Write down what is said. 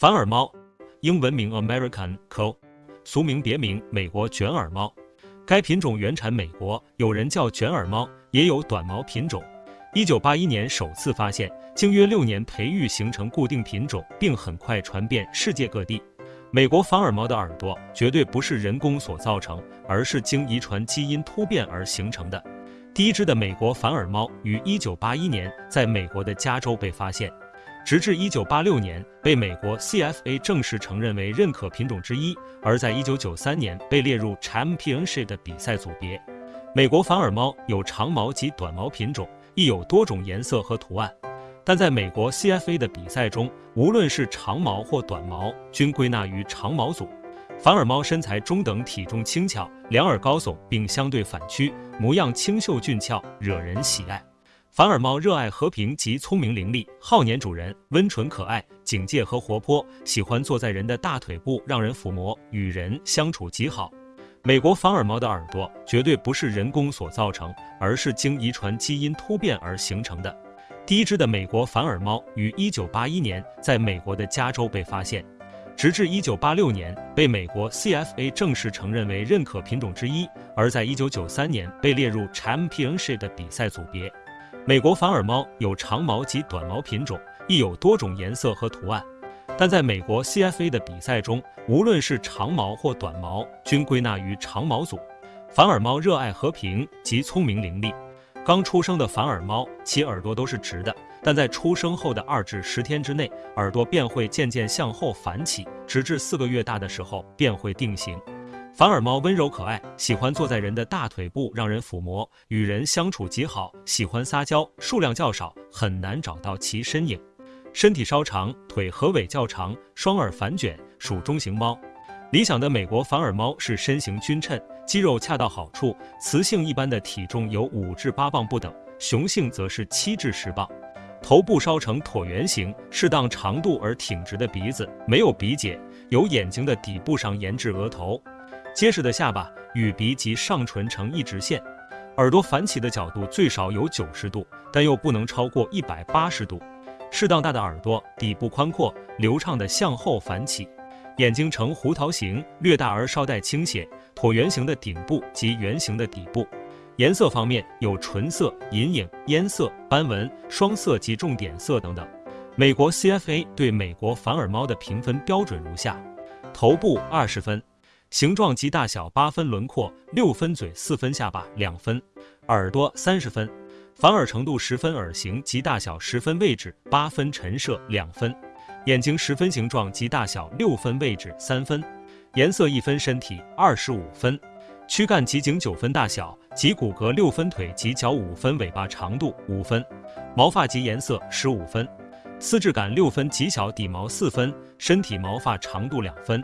反耳猫，英文名 American Crow，俗名别名美国卷耳猫。该品种原产美国，有人叫卷耳猫，也有短毛品种。一九八一年首次发现，经约六年培育形成固定品种，并很快传遍世界各地。美国反耳猫的耳朵绝对不是人工所造成，而是经遗传基因突变而形成的。第一只的美国反耳猫于一九八一年在美国的加州被发现。直至一九八六年被美国 CFA 正式承认为认可品种之一，而在一九九三年被列入 Championship 的比赛组别。美国反耳猫有长毛及短毛品种，亦有多种颜色和图案，但在美国 CFA 的比赛中，无论是长毛或短毛，均归纳于长毛组。反耳猫身材中等，体重轻巧，两耳高耸并相对反曲，模样清秀俊俏，惹人喜爱。反耳猫热爱和平及聪明伶俐，好粘主人，温纯可爱，警戒和活泼，喜欢坐在人的大腿部让人抚摸，与人相处极好。美国反耳猫的耳朵绝对不是人工所造成，而是经遗传基因突变而形成的。第一只的美国反耳猫于1981年在美国的加州被发现，直至1986年被美国 CFA 正式承认为认可品种之一，而在1993年被列入 Championship 的比赛组别。美国反耳猫有长毛及短毛品种，亦有多种颜色和图案，但在美国 CFA 的比赛中，无论是长毛或短毛，均归纳于长毛组。反耳猫热爱和平及聪明伶俐。刚出生的反耳猫，其耳朵都是直的，但在出生后的二至十天之内，耳朵便会渐渐向后反起，直至四个月大的时候便会定型。反耳猫温柔可爱，喜欢坐在人的大腿部让人抚摸，与人相处极好，喜欢撒娇，数量较少，很难找到其身影。身体稍长，腿和尾较长，双耳反卷，属中型猫。理想的美国反耳猫是身形均称，肌肉恰到好处，雌性一般的体重有五至八磅不等，雄性则是七至十磅。头部稍呈椭圆形，适当长度而挺直的鼻子，没有鼻结，由眼睛的底部上延至额头。结实的下巴与鼻及上唇呈一直线，耳朵反起的角度最少有九十度，但又不能超过一百八十度。适当大的耳朵，底部宽阔，流畅的向后反起。眼睛呈胡桃形，略大而稍带倾斜，椭圆形的顶部及圆形的底部。颜色方面有纯色、银影、烟色、斑纹、双色及重点色等等。美国 CFA 对美国反耳猫的评分标准如下：头部二十分。形状及大小八分，轮廓六分，嘴四分，下巴两分，耳朵三十分，反耳程度十分，耳形及大小十分，位置八分，陈设两分，眼睛十分，形状及大小六分，位置三分，颜色一分，身体二十五分，躯干及颈九分，大小及骨骼六分，腿及脚五分，尾巴长度五分，毛发及颜色十五分，丝质感六分，极小底毛四分，身体毛发长度两分。